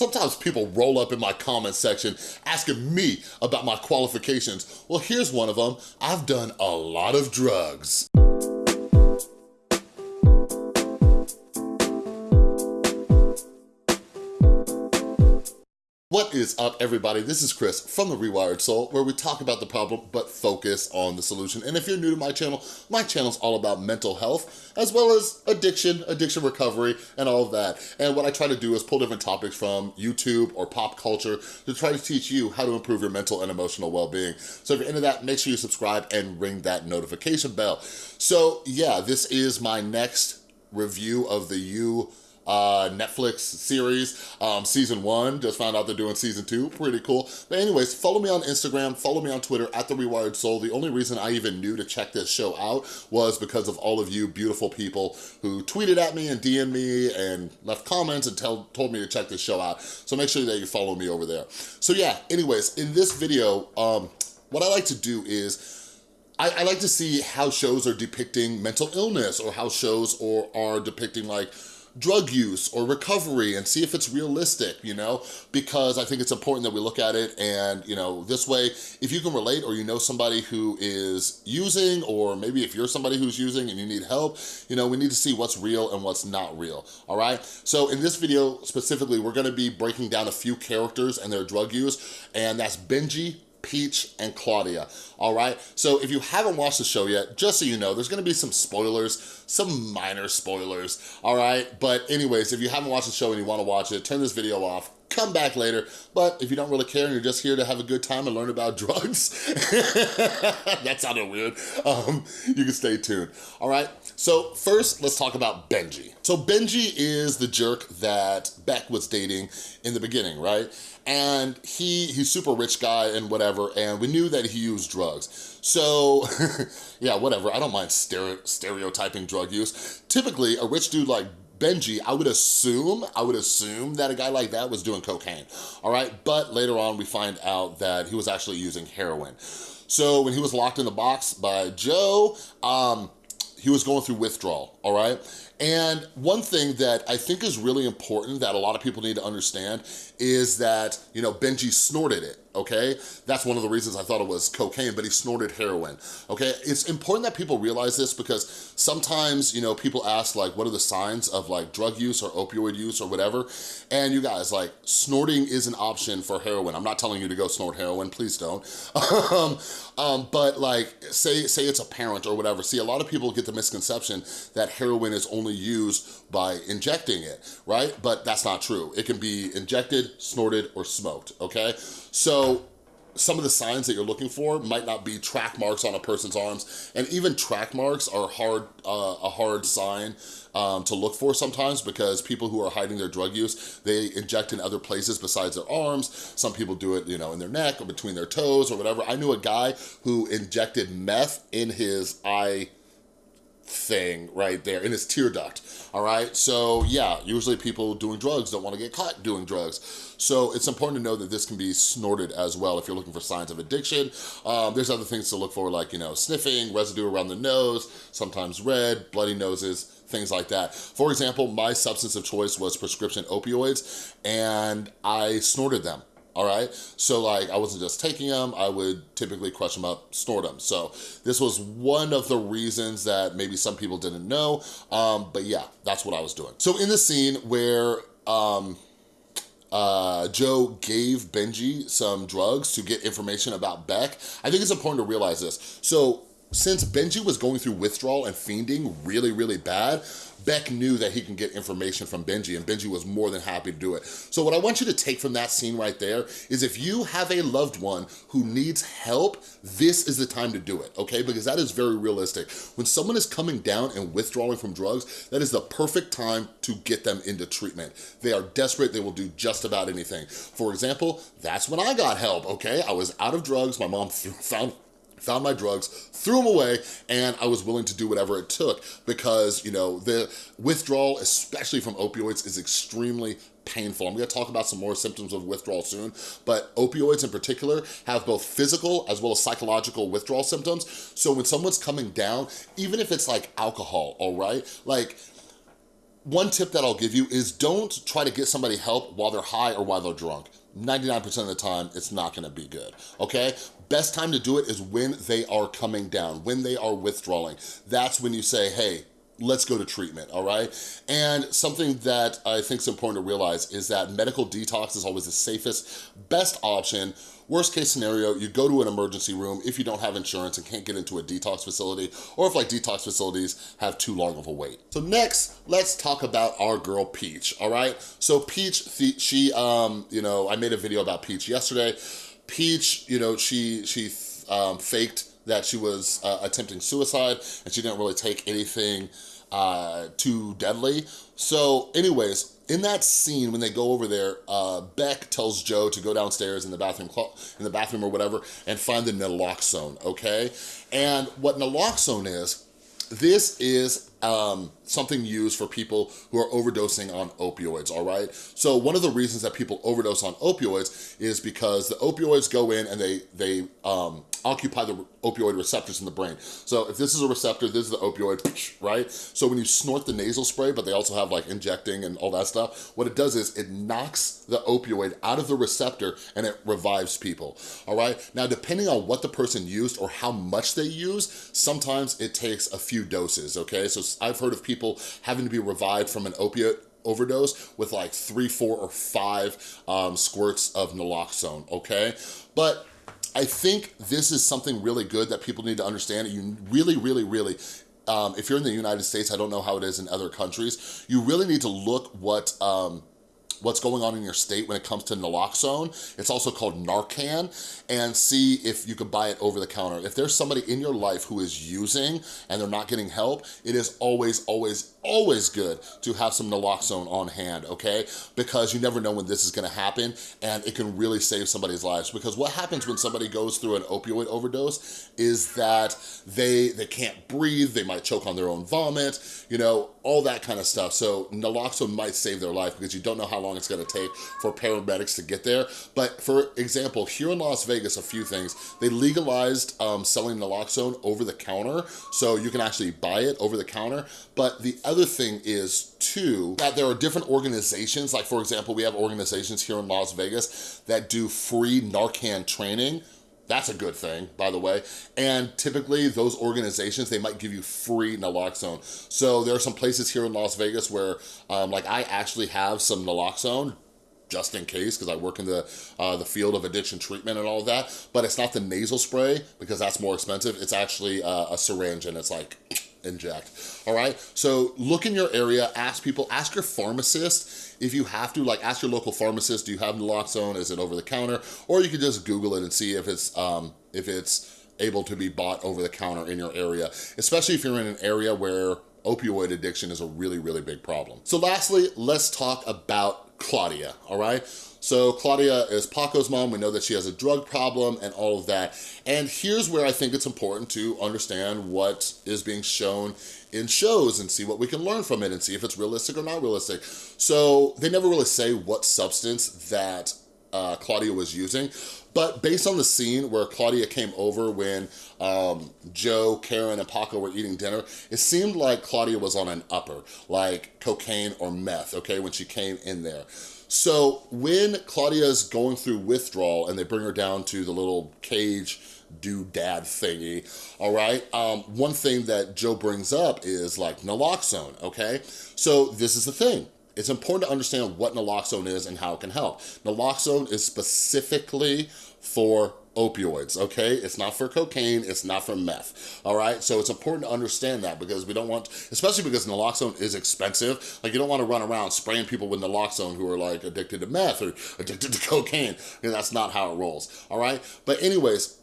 Sometimes people roll up in my comment section asking me about my qualifications. Well, here's one of them. I've done a lot of drugs. What is up, everybody? This is Chris from The Rewired Soul, where we talk about the problem, but focus on the solution. And if you're new to my channel, my channel is all about mental health, as well as addiction, addiction recovery, and all of that. And what I try to do is pull different topics from YouTube or pop culture to try to teach you how to improve your mental and emotional well-being. So if you're into that, make sure you subscribe and ring that notification bell. So yeah, this is my next review of the You uh, Netflix series, um, season one. Just found out they're doing season two, pretty cool. But anyways, follow me on Instagram, follow me on Twitter, at The Rewired Soul. The only reason I even knew to check this show out was because of all of you beautiful people who tweeted at me and DM'd me and left comments and tell, told me to check this show out. So make sure that you follow me over there. So yeah, anyways, in this video, um, what I like to do is I, I, like to see how shows are depicting mental illness or how shows or are depicting like drug use or recovery and see if it's realistic, you know? Because I think it's important that we look at it and, you know, this way, if you can relate or you know somebody who is using or maybe if you're somebody who's using and you need help, you know, we need to see what's real and what's not real, all right? So in this video specifically, we're gonna be breaking down a few characters and their drug use, and that's Benji, Peach, and Claudia, all right? So if you haven't watched the show yet, just so you know, there's gonna be some spoilers, some minor spoilers, all right? But anyways, if you haven't watched the show and you wanna watch it, turn this video off, come back later. But if you don't really care and you're just here to have a good time and learn about drugs, that sounded weird, um, you can stay tuned, all right? So first, let's talk about Benji. So Benji is the jerk that Beck was dating in the beginning, right? And he he's super rich guy and whatever, and we knew that he used drugs. So, yeah, whatever, I don't mind stereotyping drug use. Typically, a rich dude like Benji, I would assume, I would assume that a guy like that was doing cocaine, all right? But later on, we find out that he was actually using heroin. So when he was locked in the box by Joe, um, he was going through withdrawal, all right? And one thing that I think is really important that a lot of people need to understand is that, you know, Benji snorted it, okay? That's one of the reasons I thought it was cocaine, but he snorted heroin, okay? It's important that people realize this because sometimes, you know, people ask like, what are the signs of like drug use or opioid use or whatever? And you guys, like, snorting is an option for heroin. I'm not telling you to go snort heroin, please don't. um, um, but like, say, say it's a parent or whatever. See, a lot of people get the misconception that heroin is only used by injecting it, right? But that's not true. It can be injected, snorted, or smoked, okay? So some of the signs that you're looking for might not be track marks on a person's arms and even track marks are hard uh, a hard sign um, to look for sometimes because people who are hiding their drug use they inject in other places besides their arms. Some people do it you know in their neck or between their toes or whatever. I knew a guy who injected meth in his eye thing right there in his tear duct, all right? So yeah, usually people doing drugs don't wanna get caught doing drugs. So it's important to know that this can be snorted as well if you're looking for signs of addiction. Um, there's other things to look for like, you know, sniffing, residue around the nose, sometimes red, bloody noses, things like that. For example, my substance of choice was prescription opioids and I snorted them all right? So like, I wasn't just taking them, I would typically crush them up, snort them. So this was one of the reasons that maybe some people didn't know, um, but yeah, that's what I was doing. So in the scene where um, uh, Joe gave Benji some drugs to get information about Beck, I think it's important to realize this. So since Benji was going through withdrawal and fiending really, really bad, Beck knew that he can get information from Benji and Benji was more than happy to do it. So what I want you to take from that scene right there is if you have a loved one who needs help, this is the time to do it, okay? Because that is very realistic. When someone is coming down and withdrawing from drugs, that is the perfect time to get them into treatment. They are desperate, they will do just about anything. For example, that's when I got help, okay? I was out of drugs, my mom found found my drugs, threw them away, and I was willing to do whatever it took because, you know, the withdrawal, especially from opioids, is extremely painful. I'm gonna talk about some more symptoms of withdrawal soon, but opioids in particular have both physical as well as psychological withdrawal symptoms. So when someone's coming down, even if it's like alcohol, all right? Like, one tip that I'll give you is don't try to get somebody help while they're high or while they're drunk. 99% of the time, it's not gonna be good, okay? Best time to do it is when they are coming down, when they are withdrawing. That's when you say, hey, let's go to treatment, all right? And something that I think is important to realize is that medical detox is always the safest, best option Worst case scenario, you go to an emergency room if you don't have insurance and can't get into a detox facility, or if like detox facilities have too long of a wait. So next, let's talk about our girl Peach, all right? So Peach, she, um, you know, I made a video about Peach yesterday. Peach, you know, she, she um, faked that she was uh, attempting suicide and she didn't really take anything uh, too deadly. So anyways, in that scene when they go over there, uh, Beck tells Joe to go downstairs in the bathroom in the bathroom or whatever and find the naloxone, okay? And what naloxone is, this is um, something used for people who are overdosing on opioids, all right? So one of the reasons that people overdose on opioids is because the opioids go in and they, they um, occupy the opioid receptors in the brain. So if this is a receptor, this is the opioid, right? So when you snort the nasal spray, but they also have like injecting and all that stuff, what it does is it knocks the opioid out of the receptor and it revives people, all right? Now, depending on what the person used or how much they use, sometimes it takes a few doses, okay? So I've heard of people having to be revived from an opiate overdose with like three, four, or five um, squirts of naloxone, okay? But I think this is something really good that people need to understand. You really, really, really um, if you're in the United States, I don't know how it is in other countries, you really need to look what um, what's going on in your state when it comes to naloxone. It's also called Narcan and see if you can buy it over the counter. If there's somebody in your life who is using and they're not getting help, it is always, always, always good to have some naloxone on hand, okay? Because you never know when this is gonna happen and it can really save somebody's lives. Because what happens when somebody goes through an opioid overdose is that they, they can't breathe, they might choke on their own vomit, you know, all that kind of stuff. So naloxone might save their life because you don't know how long it's gonna take for paramedics to get there. But for example, here in Las Vegas, a few things, they legalized um, selling naloxone over the counter. So you can actually buy it over the counter. But the other thing is too, that there are different organizations, like for example, we have organizations here in Las Vegas that do free Narcan training that's a good thing, by the way. And typically those organizations, they might give you free naloxone. So there are some places here in Las Vegas where um, like I actually have some naloxone just in case because I work in the uh, the field of addiction treatment and all that but it's not the nasal spray because that's more expensive it's actually uh, a syringe and it's like inject, all right? So look in your area, ask people, ask your pharmacist if you have to, like ask your local pharmacist, do you have naloxone, is it over the counter? Or you can just Google it and see if it's, um, if it's able to be bought over the counter in your area, especially if you're in an area where opioid addiction is a really, really big problem. So lastly, let's talk about Claudia, all right? So Claudia is Paco's mom. We know that she has a drug problem and all of that. And here's where I think it's important to understand what is being shown in shows and see what we can learn from it and see if it's realistic or not realistic. So they never really say what substance that uh, Claudia was using, but based on the scene where Claudia came over when um, Joe, Karen, and Paco were eating dinner, it seemed like Claudia was on an upper, like cocaine or meth, okay, when she came in there. So when Claudia's going through withdrawal and they bring her down to the little cage doodad thingy, all right? Um, one thing that Joe brings up is like naloxone, okay? So this is the thing. It's important to understand what naloxone is and how it can help. Naloxone is specifically for opioids, okay? It's not for cocaine, it's not for meth, all right? So it's important to understand that because we don't want, especially because naloxone is expensive, like you don't wanna run around spraying people with naloxone who are like addicted to meth or addicted to cocaine, and that's not how it rolls, all right? But anyways,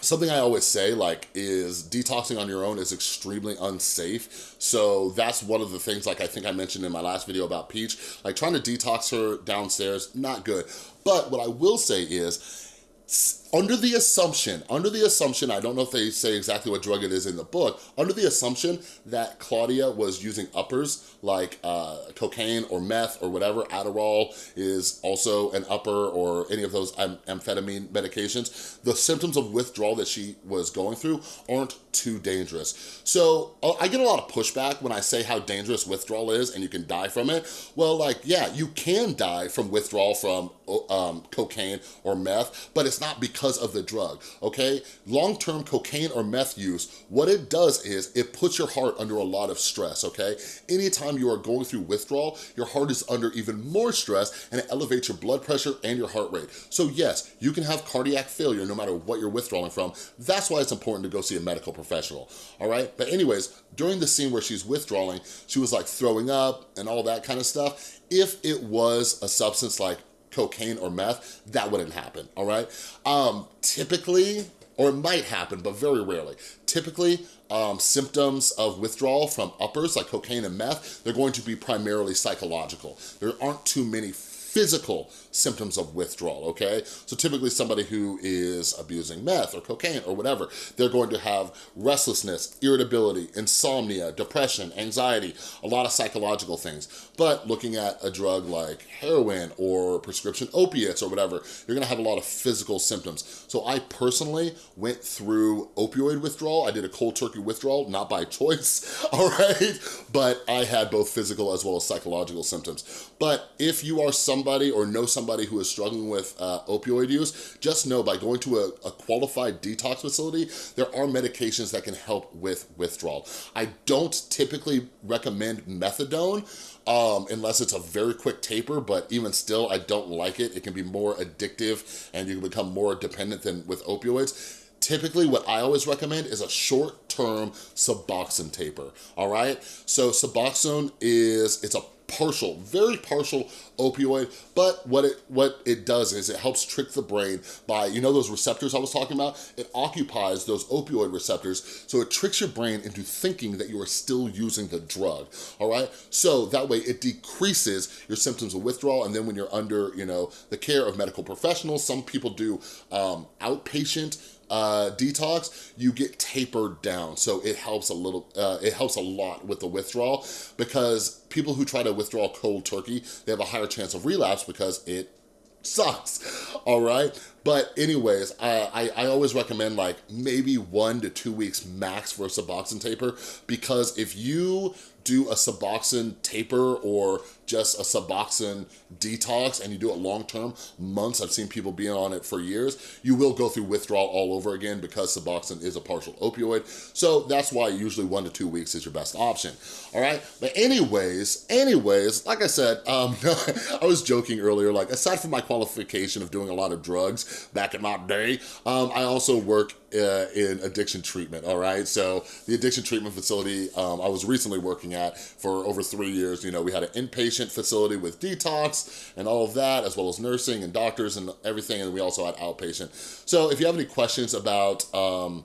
Something I always say like is detoxing on your own is extremely unsafe. So that's one of the things like I think I mentioned in my last video about Peach, like trying to detox her downstairs, not good. But what I will say is under the assumption, under the assumption, I don't know if they say exactly what drug it is in the book, under the assumption that Claudia was using uppers like uh, cocaine or meth or whatever, Adderall is also an upper or any of those am amphetamine medications, the symptoms of withdrawal that she was going through aren't too dangerous. So uh, I get a lot of pushback when I say how dangerous withdrawal is and you can die from it. Well, like, yeah, you can die from withdrawal from um, cocaine or meth, but it's not because of the drug, okay? Long-term cocaine or meth use, what it does is it puts your heart under a lot of stress, okay? Anytime you are going through withdrawal, your heart is under even more stress and it elevates your blood pressure and your heart rate. So yes, you can have cardiac failure no matter what you're withdrawing from. That's why it's important to go see a medical professional, all right? But anyways, during the scene where she's withdrawing, she was like throwing up and all that kind of stuff. If it was a substance like cocaine or meth, that wouldn't happen, all right? Um, typically, or it might happen, but very rarely. Typically, um, symptoms of withdrawal from uppers like cocaine and meth, they're going to be primarily psychological. There aren't too many physical symptoms of withdrawal, okay? So typically somebody who is abusing meth or cocaine or whatever, they're going to have restlessness, irritability, insomnia, depression, anxiety, a lot of psychological things. But looking at a drug like heroin or prescription opiates or whatever, you're gonna have a lot of physical symptoms. So I personally went through opioid withdrawal. I did a cold turkey withdrawal, not by choice, all right? But I had both physical as well as psychological symptoms. But if you are somebody or know somebody who is struggling with uh, opioid use, just know by going to a, a qualified detox facility, there are medications that can help with withdrawal. I don't typically recommend methadone um, unless it's a very quick taper, but even still, I don't like it. It can be more addictive and you can become more dependent than with opioids. Typically, what I always recommend is a short-term Suboxone taper, all right? So Suboxone is, it's a partial, very partial opioid, but what it what it does is it helps trick the brain by, you know those receptors I was talking about? It occupies those opioid receptors, so it tricks your brain into thinking that you are still using the drug, all right? So that way it decreases your symptoms of withdrawal, and then when you're under, you know, the care of medical professionals, some people do um, outpatient uh, detox, you get tapered down. So it helps a little, uh, it helps a lot with the withdrawal because people who try to withdraw cold turkey, they have a higher chance of relapse because it sucks, all right? But anyways, uh, I, I always recommend like maybe one to two weeks max for a Suboxone taper because if you do a Suboxone taper or just a Suboxone detox and you do it long-term, months, I've seen people being on it for years, you will go through withdrawal all over again because Suboxone is a partial opioid. So that's why usually one to two weeks is your best option, all right? But anyways, anyways, like I said, um, I was joking earlier, like aside from my qualification of doing a lot of drugs back in my day, um, I also work uh, in addiction treatment, all right? So the addiction treatment facility um, I was recently working at for over three years, you know, we had an inpatient facility with detox and all of that, as well as nursing and doctors and everything, and we also had outpatient. So if you have any questions about um,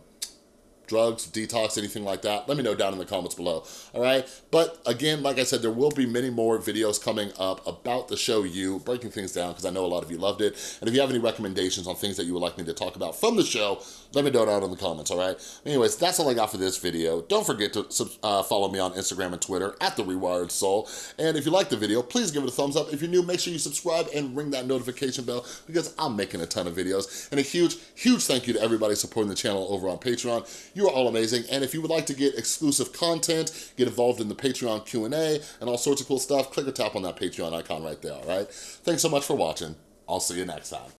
drugs, detox, anything like that, let me know down in the comments below, all right? But again, like I said, there will be many more videos coming up about the show You, breaking things down, because I know a lot of you loved it. And if you have any recommendations on things that you would like me to talk about from the show, let me know down in the comments, all right? Anyways, that's all I got for this video. Don't forget to uh, follow me on Instagram and Twitter, at The Rewired Soul. And if you like the video, please give it a thumbs up. If you're new, make sure you subscribe and ring that notification bell, because I'm making a ton of videos. And a huge, huge thank you to everybody supporting the channel over on Patreon. You are all amazing. And if you would like to get exclusive content, get involved in the Patreon Q&A, and all sorts of cool stuff, click or tap on that Patreon icon right there, all right? Thanks so much for watching. I'll see you next time.